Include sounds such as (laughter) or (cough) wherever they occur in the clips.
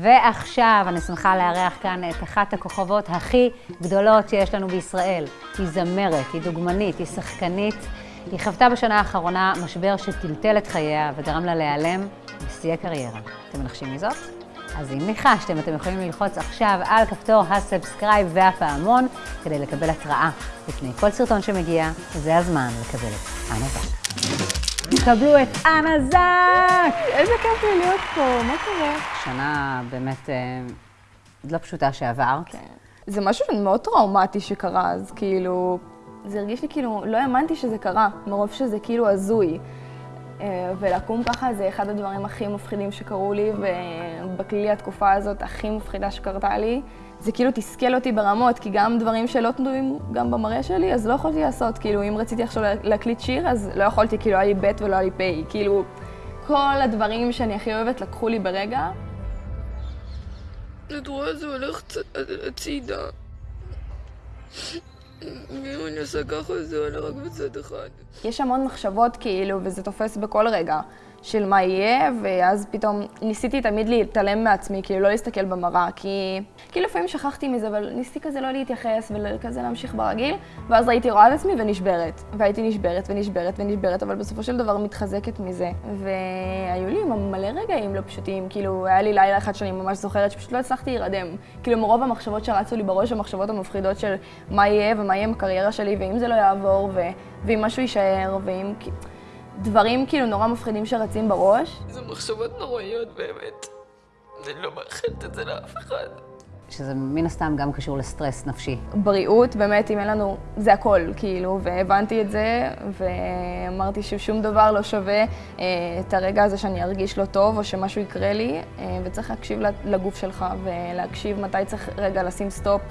ועכשיו אני שמחה לארח כאן את אחת הכוכבות הכי גדולות שיש לנו בישראל. היא זמרת, היא דוגמנית, היא שחקנית. היא חוותה בשנה האחרונה משבר שטלטל את חייה וגרם לה להיעלם בשיא הקריירה. אתם מנחשים מזאת? אז אם ניחשתם, אתם יכולים ללחוץ עכשיו על כפתור ה subscribe והפעמון כדי לקבל התראה לפני כל סרטון שמגיע, וזה הזמן לקבל את זק. קבלו את אנה זק! איזה כיף לי להיות פה, מה קורה? שנה באמת אה, לא פשוטה שעבר. כן. זה משהו מאוד טראומטי שקרה, אז כאילו, זה הרגיש לי כאילו, לא האמנתי שזה קרה, מרוב שזה כאילו הזוי. אה, ולקום ככה זה אחד הדברים הכי מפחידים שקרו לי, ובכללי התקופה הזאת הכי מפחידה שקרתה לי. זה כאילו תסכל אותי ברמות, כי גם דברים שלא תלויים גם במראה שלי, אז לא יכולתי לעשות. כאילו, אם רציתי עכשיו להקליט שיר, אז לא יכולתי, כאילו, היה לי ב' ולא היה לי פ'. כאילו, כל הדברים שאני הכי אוהבת לקחו לי ברגע. את רואה, זה הולך הצידה. ואם אני עושה ככה, זה עולה רק בצד אחד. יש המון מחשבות כאילו, וזה תופס בכל רגע. של מה יהיה, ואז פתאום ניסיתי תמיד להתעלם מעצמי, כאילו לא להסתכל במראה, כי כאילו לפעמים שכחתי מזה, אבל ניסיתי כזה לא להתייחס וכזה להמשיך ברגיל, ואז ראיתי רואה את עצמי ונשברת. והייתי נשברת ונשברת ונשברת, אבל בסופו של דבר מתחזקת מזה. והיו לי מלא רגעים לא פשוטים, כאילו היה לי לילה אחד שאני ממש זוכרת שפשוט לא הצלחתי להירדם. כאילו מרוב המחשבות שרצו לי בראש, המחשבות המפחידות של מה יהיה ומה יהיה עם הקריירה שלי, ואם זה לא יעבור, ו... ואם משהו יישאר, ואם... דברים כאילו נורא מפחידים שרצים בראש. זה מחשבות נוראיות באמת. אני לא מאחלת את זה לאף אחד. שזה מן הסתם גם קשור לסטרס נפשי. בריאות, באמת, אם אין לנו, זה הכל, כאילו, והבנתי את זה, ואמרתי ששום דבר לא שווה אה, את הרגע הזה שאני ארגיש לא טוב, או שמשהו יקרה לי, אה, וצריך להקשיב לגוף שלך, ולהקשיב מתי צריך רגע לשים סטופ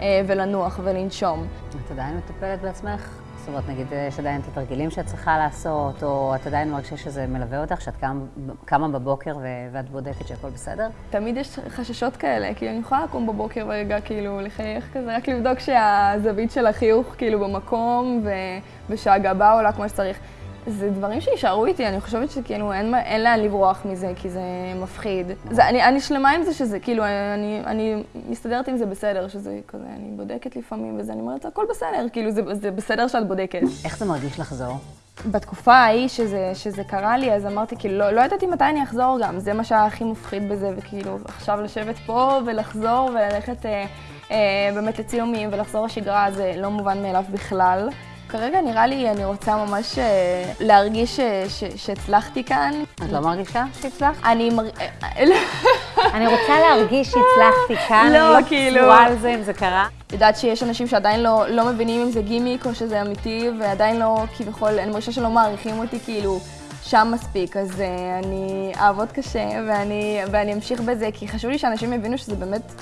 אה, ולנוח ולנשום. את עדיין מטפלת בעצמך? זאת אומרת, נגיד, יש עדיין את התרגילים שאת צריכה לעשות, או את עדיין מרגישה שזה מלווה אותך, שאת קם, קמה בבוקר ואת בודקת שהכל בסדר? תמיד יש חששות כאלה, כי אני יכולה לקום בבוקר ורגע, כאילו, לחייך כזה, רק לבדוק שהזווית של החיוך, כאילו, במקום. ושהגבה עולה כמו שצריך. זה דברים שישארו איתי, אני חושבת שכאילו אין, אין לאן לברוח מזה, כי זה מפחיד. זה, אני, אני שלמה עם זה שזה, כאילו, אני, אני מסתדרת עם זה בסדר, שזה כזה, אני בודקת לפעמים וזה, אני אומרת, הכל בסדר, כאילו, זה, זה בסדר שאת בודקת. איך זה מרגיש לחזור? בתקופה ההיא שזה, שזה קרה לי, אז אמרתי, כאילו, לא, לא ידעתי מתי אני אחזור גם, זה מה שהיה הכי מפחיד בזה, וכאילו, עכשיו לשבת פה ולחזור וללכת אה, אה, באמת לצילומים ולחזור לשגרה, זה לא מובן מאליו בכלל. כרגע נראה לי, אני רוצה ממש אה, להרגיש אה, שהצלחתי כאן. את לא מרגישה שהצלחת? אני מר... אה, (laughs) אני רוצה להרגיש שהצלחתי כאן, לא, כאילו... לא על זה אם זה קרה. יודעת שיש אנשים שעדיין לא, לא מבינים אם זה גימיק או שזה אמיתי, ועדיין לא, כביכול, אני מרגישה שלא מעריכים אותי כאילו שם מספיק, אז אני אעבוד קשה ואני, ואני אמשיך בזה, כי חשוב לי שאנשים יבינו שזה באמת...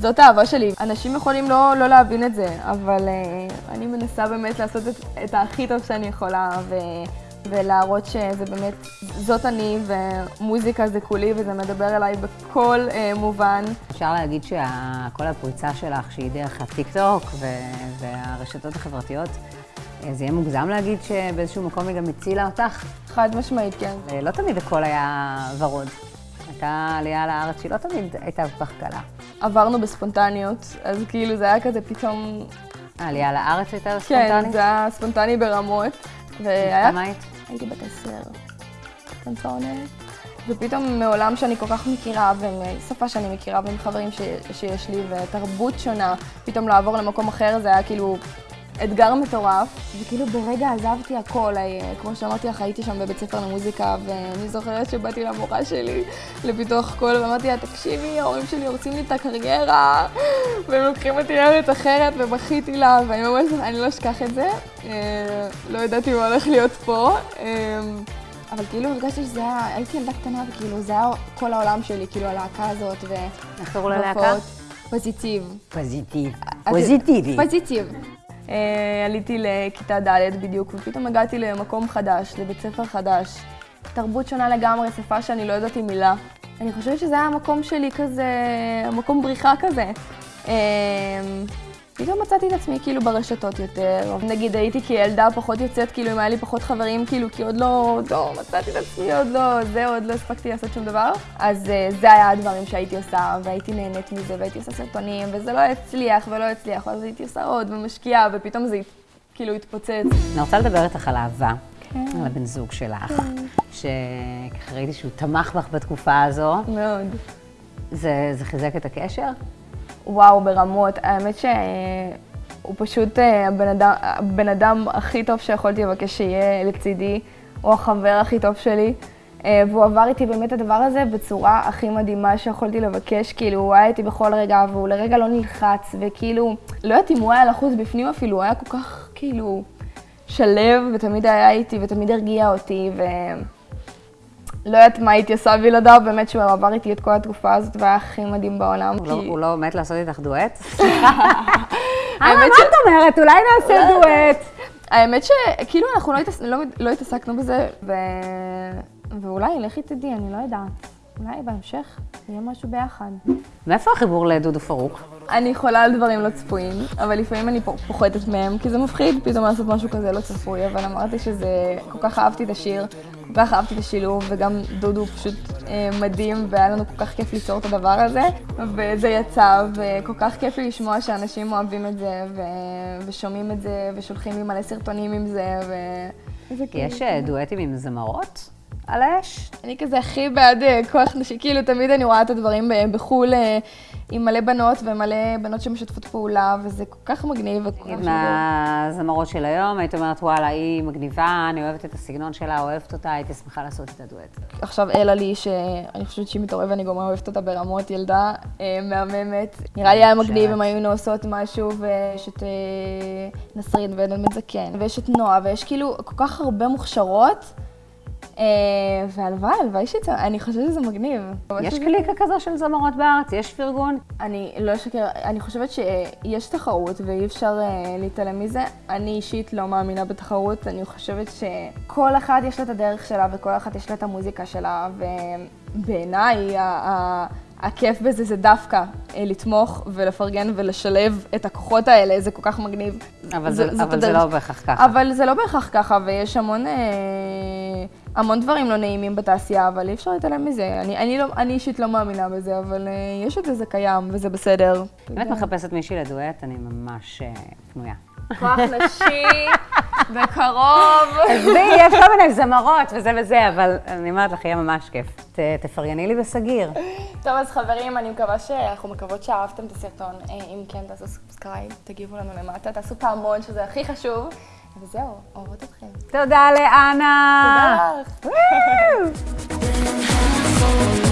זאת האהבה שלי. אנשים יכולים לא, לא להבין את זה, אבל uh, אני מנסה באמת לעשות את, את הכי טוב שאני יכולה, ו, ולהראות שזה באמת, זאת אני, ומוזיקה זה כולי, וזה מדבר אליי בכל uh, מובן. אפשר להגיד שכל הפריצה שלך, שהיא דרך הטיק-טוק והרשתות החברתיות, אה, זה יהיה מוגזם להגיד שבאיזשהו מקום היא גם הצילה אותך? חד משמעית, כן. לא תמיד הכל היה ורוד. הייתה עלייה לארץ שהיא לא תמיד הייתה כל כך קלה. עברנו בספונטניות, אז כאילו זה היה כזה פתאום... העלייה לארץ הייתה ספונטנית? כן, זה היה ספונטני ברמות. והיה... כמה היית? הייתי בת עשר. ופתאום מעולם שאני כל כך מכירה, ומשפה שאני מכירה, ומחברים שיש לי, ותרבות שונה, פתאום לעבור למקום אחר זה היה כאילו אתגר מטורף, וכאילו ברגע עזבתי הכל, אה, כמו שאמרתי לך, הייתי שם בבית ספר למוזיקה, ואני זוכרת שבאתי למורה שלי לפיתוח קול, ואמרתי לה, תקשיבי, ההורים שלי הורסים לי את הקריירה, והם לוקחים אותי לארץ אחרת, ובכיתי לה, ואני ממש, אני לא אשכח את זה. אה, לא ידעתי מה הולך להיות פה. אה, אבל כאילו הרגשתי שזה היה, הייתי ילדה קטנה וכאילו זה היה כל העולם שלי, כאילו הלהקה הזאת ו... איך קראו ללהקה? פוזיטיב. פוזיטיב. פוזיטיבי. פוזיטיב. אה, עליתי לכיתה ד' בדיוק, ופתאום הגעתי למקום חדש, לבית ספר חדש. תרבות שונה לגמרי, שפה שאני לא ידעתי מילה. אני חושבת שזה היה המקום שלי כזה, מקום בריחה כזה. פתאום מצאתי את עצמי כאילו ברשתות יותר. נגיד הייתי כילדה פחות יוצאת, כאילו אם היה לי פחות חברים, כאילו כי עוד לא, לא מצאתי את עצמי, עוד לא, זה, עוד לא הספקתי לעשות שום דבר. אז אה, זה היה הדברים שהייתי עושה, והייתי נהנית מזה, והייתי עושה סרטונים, וזה לא הצליח ולא הצליח, ואז הייתי עושה עוד ומשקיעה, ופתאום זה כאילו התפוצץ. אני רוצה לדבר איתך על אהבה. כן. על הבן זוג שלך, שככה ראיתי שהוא תמך בך בתקופה הזו. מאוד. זה, זה חיזק את הקשר? וואו, ברמות. האמת שהוא פשוט אה, הבן אדם, הבן אדם הכי טוב שיכולתי לבקש שיהיה לצידי. הוא החבר הכי טוב שלי. אה, והוא עבר איתי באמת הדבר הזה בצורה הכי מדהימה שיכולתי לבקש. כאילו, הוא היה איתי בכל רגע, והוא לרגע לא נלחץ, וכאילו, לא יודעת אם הוא היה לחוץ בפנים אפילו, הוא היה כל כך, כאילו, שלב, ותמיד היה איתי, ותמיד הרגיע אותי, ו... לא יודעת מה הייתי עושה בלעדיו, באמת שהוא עבר איתי את כל התקופה הזאת, והיה הכי מדהים בעולם. הוא, לא, לא מת לעשות איתך דואט? סליחה. (laughs) אה, מה את אומרת? אולי נעשה דואט. האמת שכאילו אנחנו לא. לא, לא התעסקנו בזה, ו... ואולי, לכי תדעי, אני לא יודעת. אולי בהמשך יהיה משהו ביחד. מאיפה החיבור לדודו פרוק? אני חולה על דברים לא צפויים, אבל לפעמים אני פ- פוחדת מהם, כי זה מפחיד פתאום לעשות משהו כזה לא צפוי, אבל אמרתי שזה... כל כך אהבתי את השיר, כל כך אהבתי את השילוב, וגם דודו פשוט אה, מדהים, והיה לנו כל כך כיף ליצור את הדבר הזה, וזה יצא, וכל כך כיף לי לשמוע שאנשים אוהבים את זה, ו... ושומעים את זה, ושולחים לי מלא סרטונים עם זה, ו... יש אה, דואטים עם זמרות על האש? אני כזה הכי בעד אה, כוח נשי, כאילו תמיד אני רואה את הדברים בחו"ל אה, עם מלא בנות ומלא בנות שמשתפות פעולה, וזה כל כך מגניב שידור. מהזמרות של היום, היית אומרת, וואלה, היא מגניבה, אני אוהבת את הסגנון שלה, אוהבת אותה, הייתי שמחה לעשות את הדואט. עכשיו אלה לי, שאני חושבת שהיא מתעוררת ואני גם אוהבת אותה ברמות, ילדה אה, מהממת. נראה לי היה מגניב אם היינו עושות משהו, ויש את נסרין ועדן בן זקן, ויש את נועה, ויש כאילו כל כך הרבה מוכשרות. אה, והלוואי, הלוואי שיצא, אני חושבת שזה מגניב. יש קליקה כזו של זמרות בארץ? יש פרגון? אני לא אשקר, אני חושבת שיש תחרות ואי אפשר אה, להתעלם מזה. אני אישית לא מאמינה בתחרות, אני חושבת שכל אחת יש לה את הדרך שלה וכל אחת יש לה את המוזיקה שלה, ובעיניי הכיף בזה זה דווקא אה, לתמוך ולפרגן ולשלב את הכוחות האלה, זה כל כך מגניב. אבל זה- זאת אבל זה. לא בהכרח ככה. אבל זה לא בהכרח ככה, ויש המון, אה, המון דברים לא נעימים בתעשייה, אבל אי אפשר להתעלם מזה. אני, אני, לא, אני אישית לא מאמינה בזה, אבל אה, יש את זה, זה קיים, וזה בסדר. אם את מחפשת מישהי לדואט, אני ממש אה, פנויה. כוח נשי, בקרוב. עזבי, יש כל מיני זמרות וזה וזה, אבל אני אומרת לך, יהיה ממש כיף. ת- תפרגני לי בסגיר. טוב, אז חברים, אני מקווה שאנחנו מקוות שאהבתם את הסרטון. אה, אם כן, תעשו subscribe, תגיבו לנו למטה, תעשו פעמון, שזה הכי חשוב. וזהו, אוהבות אתכם. תודה לאנה. תודה לך.